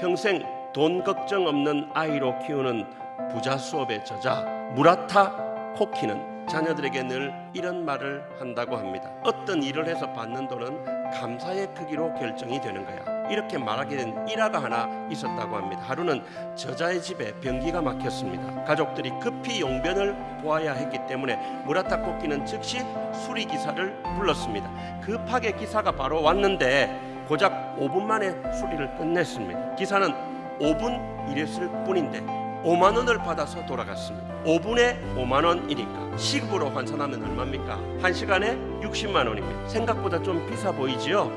평생 돈 걱정 없는 아이로 키우는 부자 수업의 저자 무라타 코키는 자녀들에게 늘 이런 말을 한다고 합니다. 어떤 일을 해서 받는 돈은 감사의 크기로 결정이 되는 거야. 이렇게 말하게 된 일화가 하나 있었다고 합니다. 하루는 저자의 집에 변기가 막혔습니다. 가족들이 급히 용변을 보아야 했기 때문에 무라타 코키는 즉시 수리 기사를 불렀습니다. 급하게 기사가 바로 왔는데 고작 5분 만에 수리를 끝냈습니다. 기사는 5분 일했을 뿐인데 5만 원을 받아서 돌아갔습니다. 5분에 5만 원이니까 시급으로 환산하면 얼마입니까? 1시간에 60만 원입니다. 생각보다 좀 비싸 보이지요?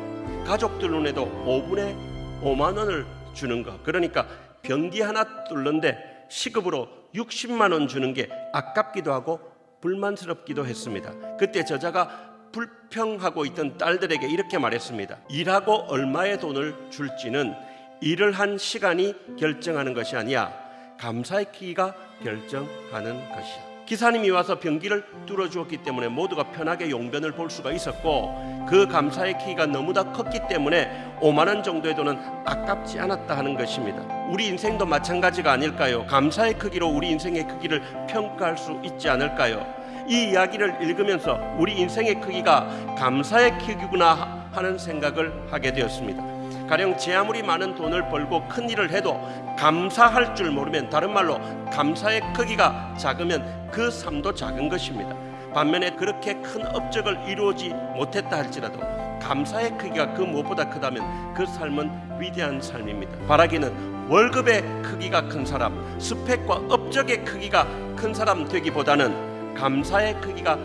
가족들 눈에도 5분에 5만 원을 주는 거. 그러니까 변기 하나 뚫는데 시급으로 60만 원 주는 게 아깝기도 하고 불만스럽기도 했습니다. 그때 저자가 불평하고 있던 딸들에게 이렇게 말했습니다. 일하고 얼마의 돈을 줄지는 일을 한 시간이 결정하는 것이 아니야. 감사의 크기가 결정하는 것이야. 기사님이 와서 변기를 뚫어 주었기 때문에 모두가 편하게 용변을 볼 수가 있었고 그 감사의 크기가 너무나 컸기 때문에 5만 원 정도의 돈은 아깝지 않았다 하는 것입니다. 우리 인생도 마찬가지가 아닐까요? 감사의 크기로 우리 인생의 크기를 평가할 수 있지 않을까요? 이 이야기를 읽으면서 우리 인생의 크기가 감사의 크기구나 하는 생각을 하게 되었습니다. 가령 제 아무리 많은 돈을 벌고 큰 일을 해도 감사할 줄 모르면 다른 말로 감사의 크기가 작으면 그 삶도 작은 것입니다. 반면에 그렇게 큰 업적을 이루지 못했다 할지라도 감사의 크기가 그 무엇보다 크다면 그 삶은 위대한 삶입니다. 바라기는 월급의 크기가 큰 사람, 스펙과 업적의 크기가 큰 사람 되기보다는 감사의 크기가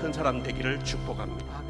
큰 사람 되기를 축복합니다.